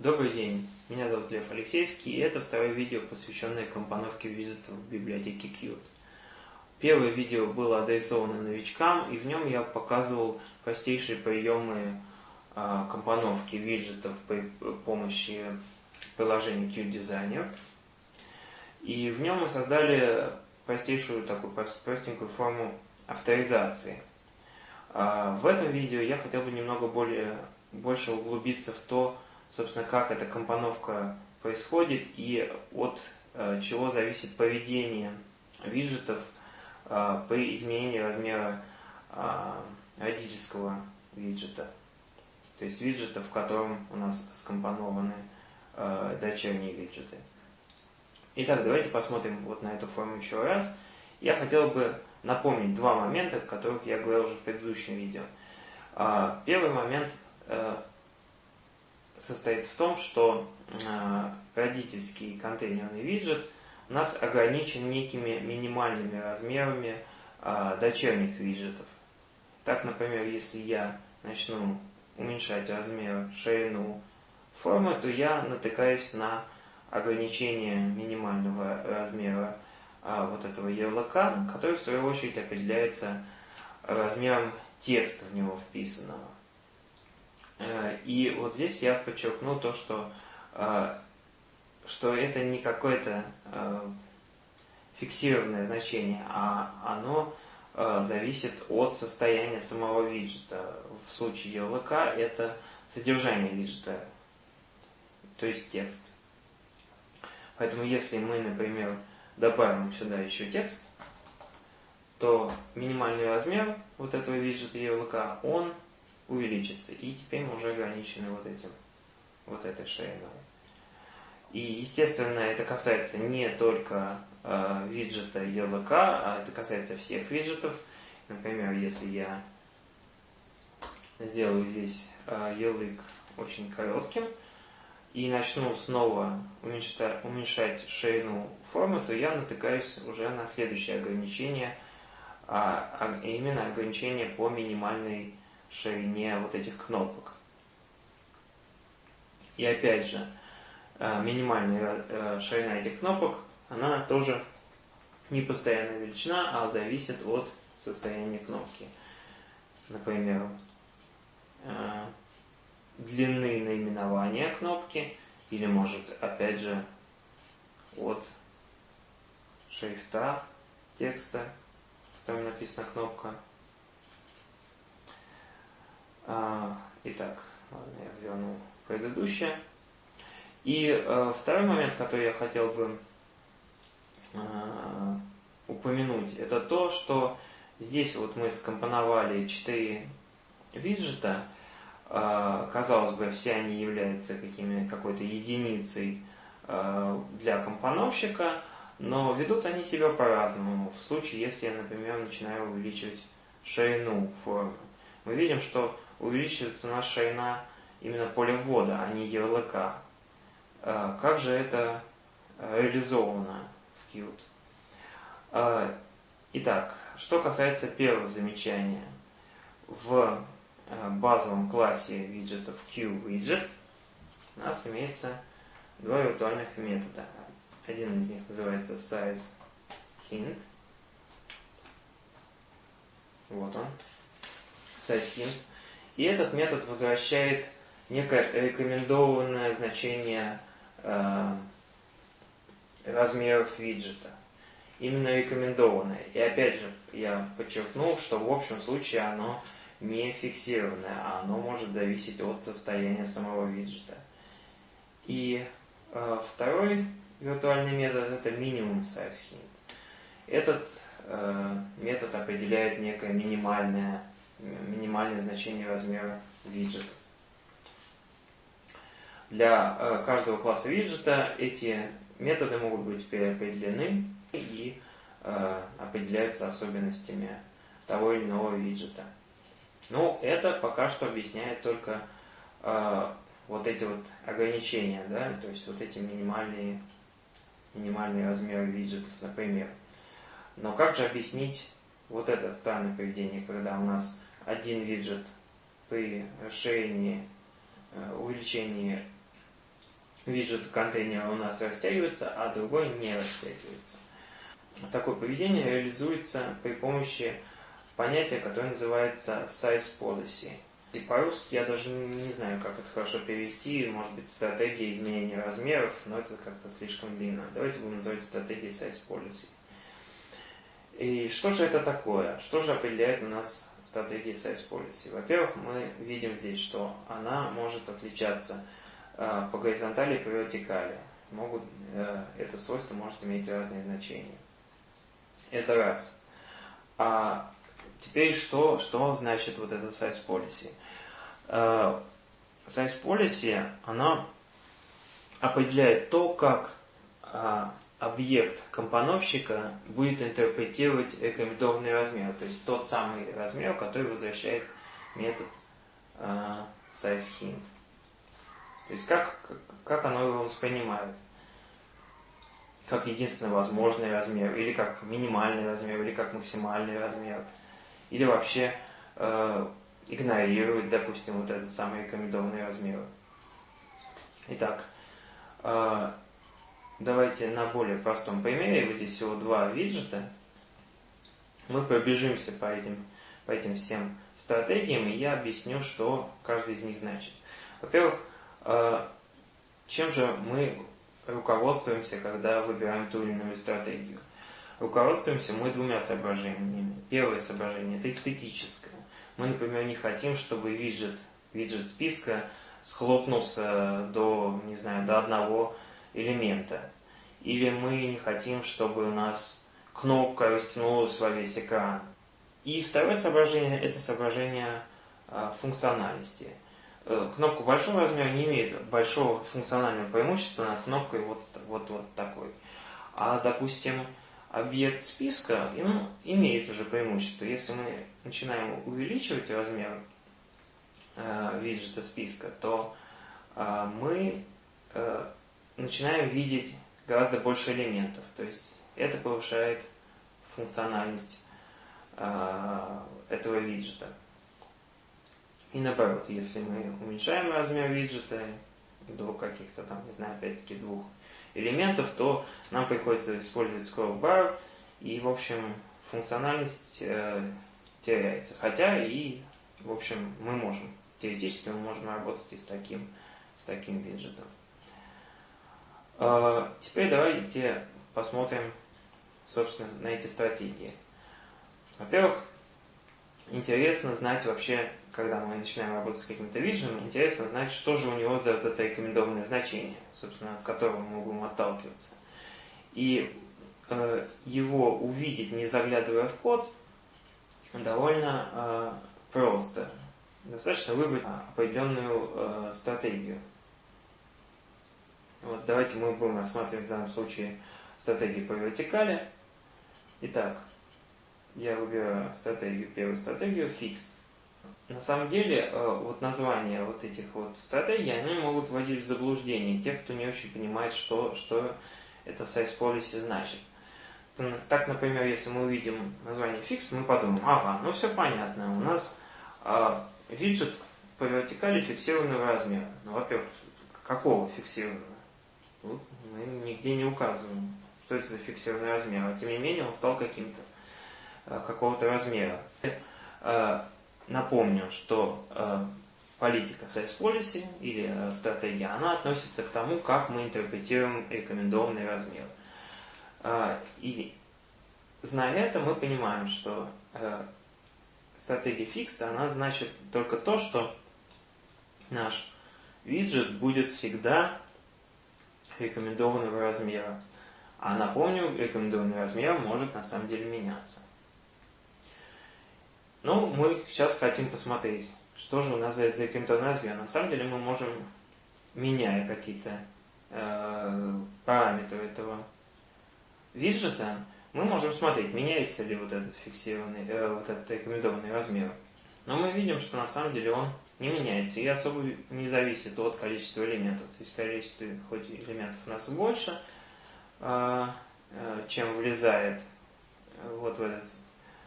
Добрый день, меня зовут Лев Алексеевский, и это второе видео, посвященное компоновке виджетов в библиотеке Qt. Первое видео было адресовано новичкам, и в нем я показывал простейшие приемы а, компоновки виджетов при помощи приложения Qt Designer. И в нем мы создали простейшую такую простенькую форму авторизации. А, в этом видео я хотел бы немного более, больше углубиться в то, собственно, как эта компоновка происходит и от э, чего зависит поведение виджетов э, при изменении размера э, родительского виджета. То есть виджета, в котором у нас скомпонованы дочерние виджеты. Итак, давайте посмотрим вот на эту форму еще раз. Я хотел бы напомнить два момента, о которых я говорил уже в предыдущем видео. Первый момент состоит в том, что э, родительский контейнерный виджет у нас ограничен некими минимальными размерами э, дочерних виджетов. Так, например, если я начну уменьшать размер, ширину формы, то я натыкаюсь на ограничение минимального размера а, вот этого ярлыка, который в свою очередь определяется размером текста в него вписанного. Э, и вот здесь я подчеркну то, что, э, что это не какое-то э, фиксированное значение, а оно зависит от состояния самого виджета. В случае ярлыка это содержание виджета, то есть текст. Поэтому если мы, например, добавим сюда еще текст, то минимальный размер вот этого виджета ярлыка, он увеличится. И теперь мы уже ограничены вот этим, вот этой шириной. И, естественно, это касается не только э, виджета ELK, а это касается всех виджетов. Например, если я сделаю здесь э, ярлык очень коротким и начну снова уменьшать, уменьшать ширину формы, то я натыкаюсь уже на следующее ограничение, а, а именно ограничение по минимальной ширине вот этих кнопок. И опять же, э, минимальная э, ширина этих кнопок, она тоже не постоянная величина, а зависит от состояния кнопки. Например, э, длины наименования кнопки, или может, опять же, от шрифта текста, в котором написана кнопка. А, итак, ладно, я верну предыдущее. И э, второй момент, который я хотел бы э, упомянуть, это то, что здесь вот мы скомпоновали четыре виджета. Э, казалось бы, все они являются какими, какой-то единицей для компоновщика, но ведут они себя по-разному. В случае, если я, например, начинаю увеличивать ширину формы, мы видим, что увеличивается наша ширина именно поля ввода, а не ярлыка. А, как же это э, реализовано в Qt? А, итак, что касается первого замечания. В э, базовом классе виджетов QWidget у нас имеется два виртуальных метода. Один из них называется sizeHint. Вот он. SizeHint. И этот метод возвращает некое рекомендованное значение э, размеров виджета. Именно рекомендованное. И опять же, я подчеркнул, что в общем случае оно не фиксированное, а оно может зависеть от состояния самого виджета. И э, второй виртуальный метод это минимум size hint. Этот э, метод определяет некое минимальное минимальное значение размера виджета. Для э, каждого класса виджета эти методы могут быть переопределены и э, определяются особенностями того или иного виджета. Но это пока что объясняет только э, вот эти вот ограничения, да, то есть вот эти минимальные, минимальные размеры виджетов, например. Но как же объяснить вот это странное поведение, когда у нас один виджет при расширении, э, увеличении виджет контейнера у нас растягивается, а другой не растягивается. Такое поведение реализуется при помощи понятия, которое называется size policy. И по-русски я даже не знаю, как это хорошо перевести, может быть, стратегия изменения размеров, но это как-то слишком длинно. Давайте будем называть стратегией size policy. И что же это такое? Что же определяет у нас стратегия size policy? Во-первых, мы видим здесь, что она может отличаться э, по горизонтали и по вертикали. Могут, э, это свойство может иметь разные значения. Это раз. А теперь что, что значит вот это size policy? Uh, size policy, она определяет то, как uh, объект компоновщика будет интерпретировать рекомендованный размер, то есть тот самый размер, который возвращает метод uh, sizeHint. То есть как, как оно его воспринимает как единственный возможный размер, или как минимальный размер, или как максимальный размер, или вообще э, игнорирует, допустим, вот этот самый рекомендованный размер. Итак, э, давайте на более простом примере, вот здесь всего два виджета, мы пробежимся по этим, по этим всем стратегиям, и я объясню, что каждый из них значит. Во-первых, э, чем же мы руководствуемся, когда выбираем ту или иную стратегию? Руководствуемся мы двумя соображениями. Первое соображение – это эстетическое. Мы, например, не хотим, чтобы виджет, виджет списка схлопнулся до, не знаю, до одного элемента. Или мы не хотим, чтобы у нас кнопка растянулась во весь экран. И второе соображение – это соображение а, функциональности – Э, кнопка большого размера не имеет большого функционального преимущества над кнопкой вот, вот, вот такой. А, допустим, объект списка ну, имеет уже преимущество. Если мы начинаем увеличивать размер э, виджета списка, то э, мы э, начинаем видеть гораздо больше элементов. То есть это повышает функциональность э, этого виджета. И наоборот, если мы уменьшаем размер виджета до каких-то там, не знаю, опять-таки двух элементов, то нам приходится использовать scroll bar, и, в общем, функциональность э, теряется. Хотя и, в общем, мы можем, теоретически мы можем работать и с таким, с таким виджетом. Э, теперь давайте посмотрим, собственно, на эти стратегии. Во-первых, интересно знать вообще, когда мы начинаем работать с каким-то виджетом, интересно знать, что же у него за вот это рекомендованное значение, собственно, от которого мы будем отталкиваться. И э, его увидеть, не заглядывая в код, довольно э, просто. Достаточно выбрать определенную э, стратегию. Вот давайте мы будем рассматривать в данном случае стратегию по вертикали. Итак, я выбираю стратегию, первую стратегию, fixed. На самом деле, э, вот названия вот этих вот стратегий, они могут вводить в заблуждение тех, кто не очень понимает, что, что это size policy значит. Так, например, если мы увидим название fixed, мы подумаем, ага, ну все понятно, у нас а, виджет по вертикали фиксированного размера. Ну, во-первых, какого фиксированного? Вот мы нигде не указываем, что это за фиксированный размер, а тем не менее он стал каким-то. Э, какого-то размера. Э, напомню, что э, политика size policy или стратегия, она относится к тому, как мы интерпретируем рекомендованный размер. И зная это, мы понимаем, что стратегия fixed, она значит только то, что наш виджет будет всегда рекомендованного размера. А напомню, рекомендованный размер может на самом деле меняться. Ну, мы сейчас хотим посмотреть, что же у нас за, за размер. На самом деле мы можем, меняя какие-то э, параметры этого виджета, мы можем смотреть, меняется ли вот этот фиксированный, э, вот этот рекомендованный размер. Но мы видим, что на самом деле он не меняется и особо не зависит от количества элементов. То есть количество хоть элементов у нас больше, э, э, чем влезает э, вот в этот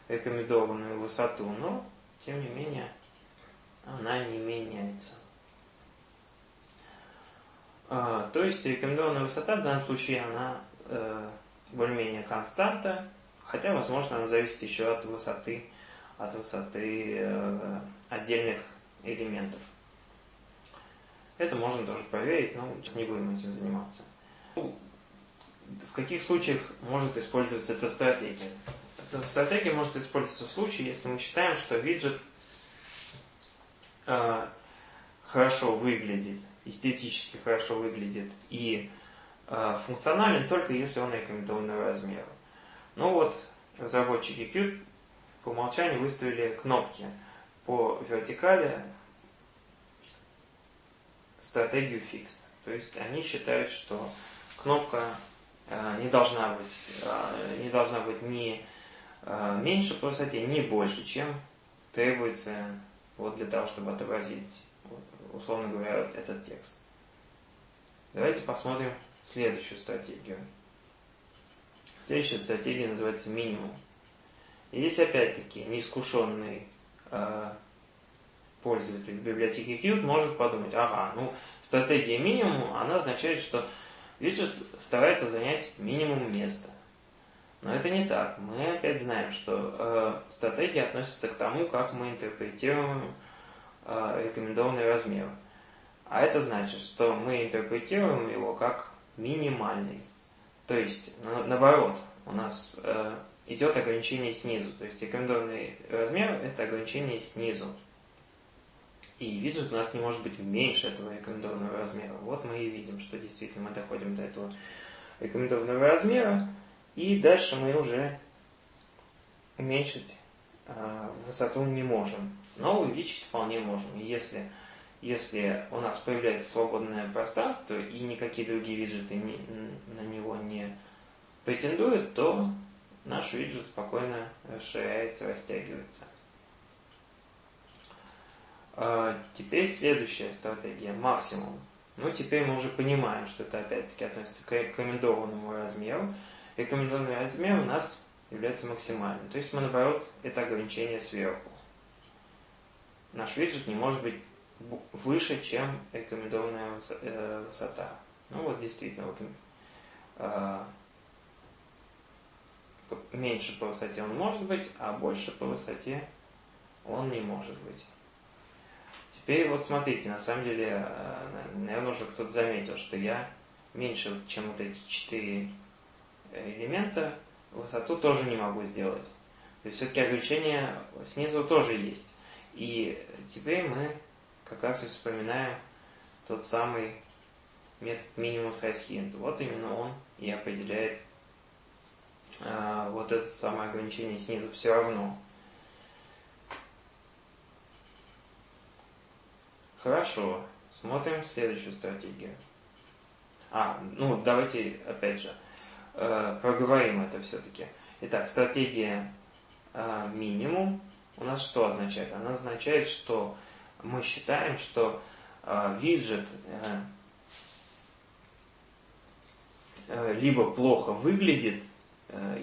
рекомендованную высоту, но, тем не менее, она не меняется. А, то есть рекомендованная высота в данном случае она э, более-менее константа, хотя, возможно, она зависит еще от высоты, от высоты отдельных элементов. Это можно тоже проверить, но сейчас не будем этим заниматься. В каких случаях может использоваться эта стратегия? Эта стратегия может использоваться в случае, если мы считаем, что виджет э, хорошо выглядит, эстетически хорошо выглядит и э, функционален только если он рекомендованного размера. Ну вот, разработчики Qt по умолчанию выставили кнопки по вертикали стратегию fixed. То есть они считают, что кнопка э, не должна быть, э, не должна быть ни э, меньше по высоте, ни больше, чем требуется вот для того, чтобы отобразить, условно говоря, этот текст. Давайте посмотрим следующую стратегию. Следующая стратегия называется минимум. И здесь опять-таки неискушенный пользователь библиотеки Qt может подумать, ага, ну стратегия минимум, она означает, что виджет старается занять минимум места. Но это не так. Мы опять знаем, что э, стратегия относится к тому, как мы интерпретируем э, рекомендованный размер. А это значит, что мы интерпретируем его как минимальный. То есть, на, наоборот, у нас э, идет ограничение снизу. То есть рекомендованный размер – это ограничение снизу. И виджет у нас не может быть меньше этого рекомендованного размера. Вот мы и видим, что действительно мы доходим до этого рекомендованного размера. И дальше мы уже уменьшить э, высоту не можем. Но увеличить вполне можем. Если, если у нас появляется свободное пространство и никакие другие виджеты не, на него не претендуют, то наш виджет спокойно расширяется, растягивается. А, теперь следующая стратегия, максимум. Ну, теперь мы уже понимаем, что это опять-таки относится к рекомендованному размеру. Рекомендованный размер у нас является максимальным. То есть мы, наоборот, это ограничение сверху. Наш виджет не может быть выше, чем рекомендованная э, высота. Ну вот действительно, вот, меньше по высоте он может быть, а больше по высоте он не может быть. Теперь вот смотрите, на самом деле, э, наверное, уже кто-то заметил, что я меньше, чем вот эти четыре элемента, высоту тоже не могу сделать. То есть все-таки ограничение снизу тоже есть. И теперь мы как раз и вспоминаем тот самый метод минимум size hint. Вот именно он и определяет вот это самое ограничение снизу все равно. Хорошо. Смотрим следующую стратегию. А, ну давайте опять же э, проговорим это все-таки. Итак, стратегия э, минимум у нас что означает? Она означает, что мы считаем, что э, виджет либо плохо выглядит,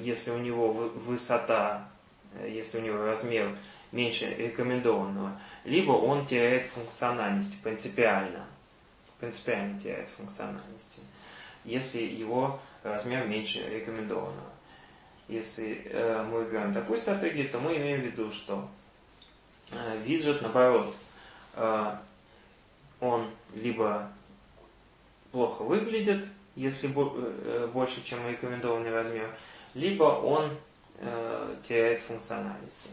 если у него высота, э, если у него размер меньше рекомендованного, либо он теряет функциональность принципиально. Принципиально теряет функциональность, если его размер меньше рекомендованного. Если э, мы выбираем такую стратегию, то мы имеем в виду, что э, виджет, наоборот, э, он либо плохо выглядит, если бо э, больше, чем рекомендованный размер, либо он э, теряет функциональности.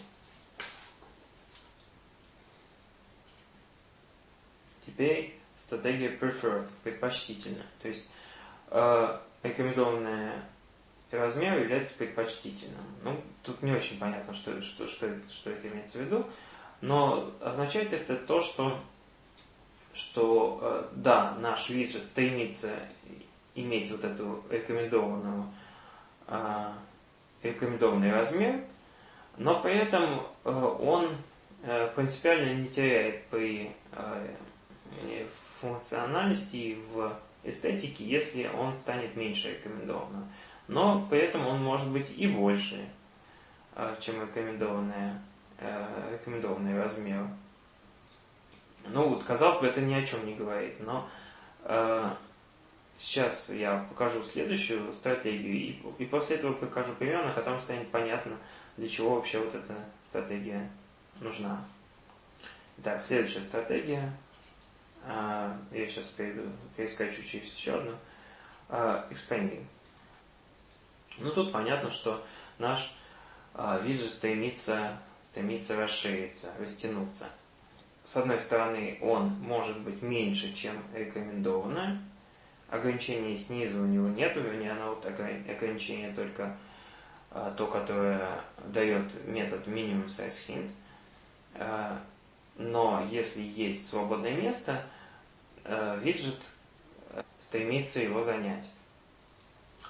Теперь стратегия preferred, предпочтительно. То есть э, рекомендованный размер является предпочтительным. Ну, тут не очень понятно, что, что, что, что это имеется в виду, но означает это то, что, что э, да, наш виджет стремится иметь вот эту рекомендованную, рекомендованный размер, но при этом э, он э, принципиально не теряет при э, функциональности в эстетике, если он станет меньше рекомендованным. Но при этом он может быть и больше, чем рекомендованный, э, рекомендованный размер. Ну вот, казалось бы, это ни о чем не говорит, но сейчас я покажу следующую стратегию, и, и после этого покажу пример, на котором станет понятно, для чего вообще вот эта стратегия нужна. Итак, следующая стратегия. А, я сейчас перейду, перескочу через еще одну. А, expanding. Ну, тут понятно, что наш а, виджет стремится, стремится расшириться, растянуться. С одной стороны, он может быть меньше, чем рекомендованное. Ограничений снизу у него нет, вернее, оно вот ограничение только а, то, которое дает метод minimum size hint. А, но если есть свободное место, а, виджет стремится его занять.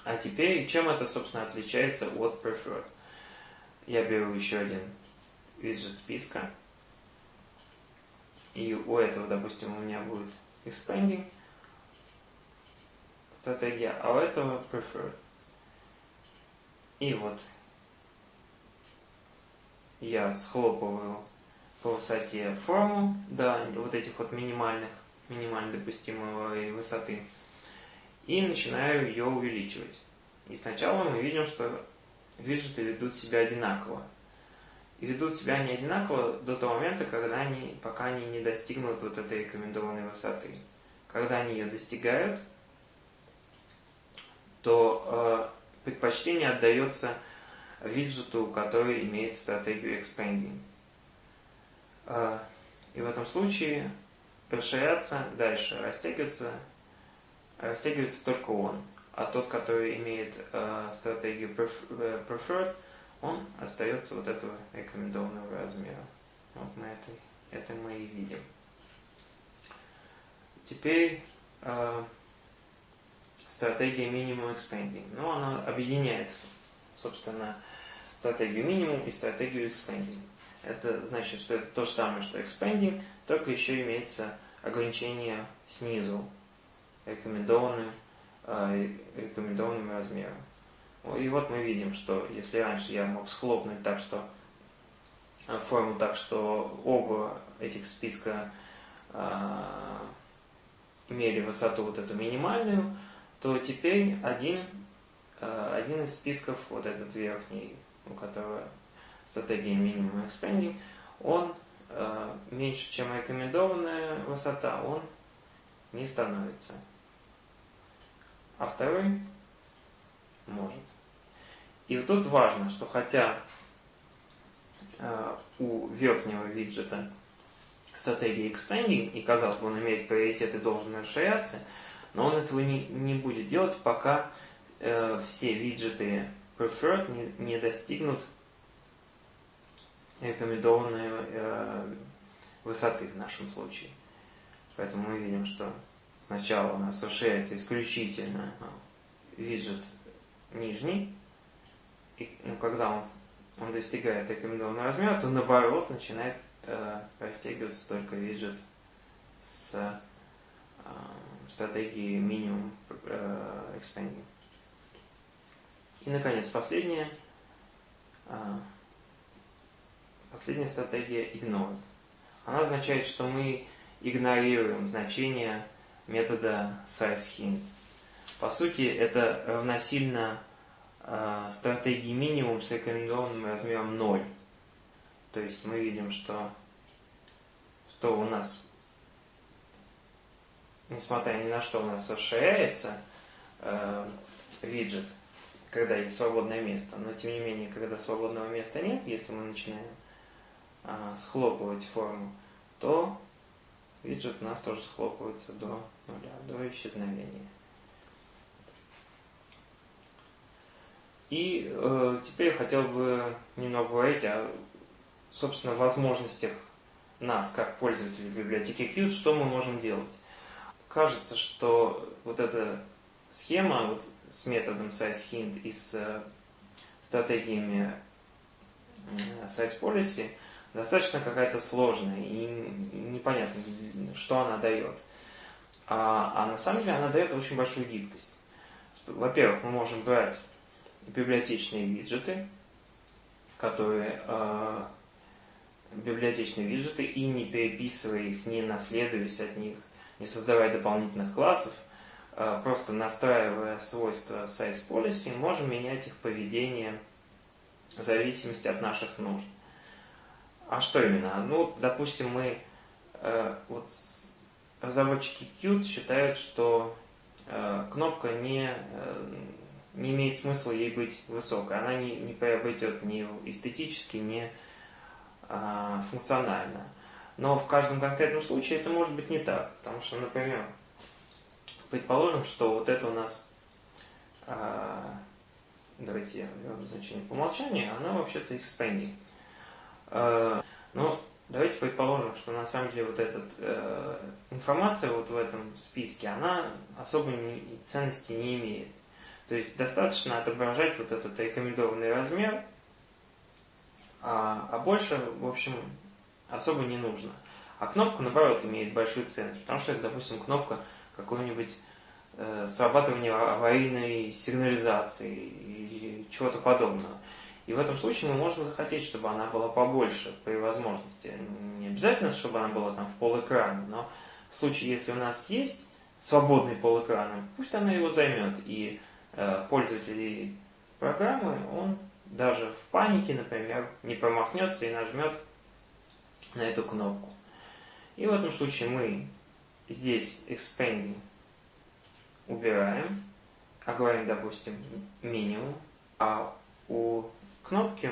А теперь, чем это, собственно, отличается от preferred? Я беру еще один виджет списка. И у этого, допустим, у меня будет expanding стратегия, а у этого preferred. И вот я схлопываю по высоте форму до вот этих вот минимальных, минимально допустимой высоты и начинаю ее увеличивать. И сначала мы видим, что виджеты ведут себя одинаково. И ведут себя они одинаково до того момента, когда они, пока они не достигнут вот этой рекомендованной высоты. Когда они ее достигают, то э, предпочтение отдается виджету, который имеет стратегию expanding. Э, и в этом случае расширяться дальше, растягиваться растягивается только он. А тот, который имеет э, стратегию э, preferred, он остается вот этого рекомендованного размера. Вот мы это, это мы и видим. Теперь э, стратегия minimum expanding. Ну, она объединяет, собственно, стратегию минимум и стратегию expanding. Это значит, что это то же самое, что expanding, только еще имеется ограничение снизу рекомендованным, э, рекомендованным размером. И вот мы видим, что если раньше я мог схлопнуть так, что э, форму так, что оба этих списка э, имели высоту вот эту минимальную, то теперь один, э, один из списков, вот этот верхний, у которого стратегия минимум expanding, он э, меньше, чем рекомендованная высота, он не становится а второй может. И тут важно, что хотя э, у верхнего виджета стратегия expanding, и казалось бы, он имеет приоритет и должен расширяться, но он этого не, не будет делать, пока э, все виджеты preferred не, не достигнут рекомендованной э, высоты в нашем случае. Поэтому мы видим, что Сначала у нас расширяется исключительно виджет нижний, и ну, когда он, он достигает рекомендованного размера, то наоборот начинает э, растягиваться только виджет с стратегией минимум э, expanding. И, наконец, последняя, э, последняя стратегия ignore. Она означает, что мы игнорируем значение метода size-hint. По сути, это равносильно э, стратегии минимум с рекомендованным размером 0. То есть мы видим, что, что у нас, несмотря ни на что, у нас расширяется э, виджет, когда есть свободное место. Но тем не менее, когда свободного места нет, если мы начинаем э, схлопывать форму, то виджет у нас тоже схлопывается до нуля, до исчезновения. И э, теперь я хотел бы немного говорить о, собственно, возможностях нас, как пользователей библиотеки Qt, что мы можем делать. Кажется, что вот эта схема вот, с методом sizeHint и с э, стратегиями э, sizePolicy – достаточно какая-то сложная и непонятно, что она дает. А, а на самом деле она дает очень большую гибкость. Во-первых, мы можем брать библиотечные виджеты, которые э, библиотечные виджеты, и не переписывая их, не наследуясь от них, не создавая дополнительных классов, э, просто настраивая свойства size policy, можем менять их поведение в зависимости от наших нужд. А что именно? Ну, допустим, мы, э, вот разработчики Qt считают, что э, кнопка не, не имеет смысла ей быть высокой. Она не, не приобретет ни эстетически, ни функционально. Но в каждом конкретном случае это может быть не так. Потому что, например, предположим, что вот это у нас, э, давайте я значение по умолчанию, она вообще-то expanding. Э, ну, давайте предположим, что на самом деле вот эта э, информация вот в этом списке, она особой ценности не имеет. То есть достаточно отображать вот этот рекомендованный размер, а, а больше, в общем, особо не нужно. А кнопка, наоборот, имеет большую ценность, потому что это, допустим, кнопка какой-нибудь э, срабатывания аварийной сигнализации и чего-то подобного. И в этом случае мы можем захотеть, чтобы она была побольше при возможности. Не обязательно, чтобы она была там в пол экрана, но в случае, если у нас есть свободный пол экрана, пусть она его займет. И э, пользователь программы, он даже в панике, например, не промахнется и нажмет на эту кнопку. И в этом случае мы здесь expanding убираем, а говорим, допустим, минимум, а у кнопки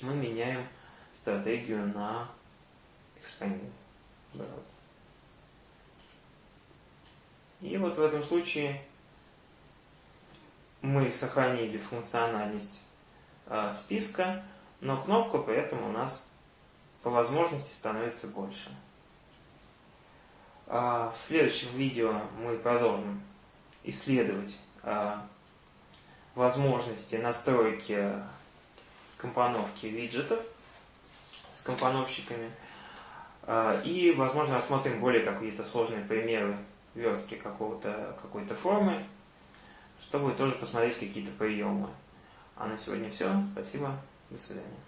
мы меняем стратегию на expanding. И вот в этом случае мы сохранили функциональность э, списка, но кнопка при этом у нас по возможности становится больше. А в следующем видео мы продолжим исследовать а, возможности настройки компоновки виджетов с компоновщиками. А, и, возможно, рассмотрим более какие-то сложные примеры верстки какого-то какой-то формы, чтобы тоже посмотреть какие-то приемы. А на сегодня все. Спасибо. До свидания.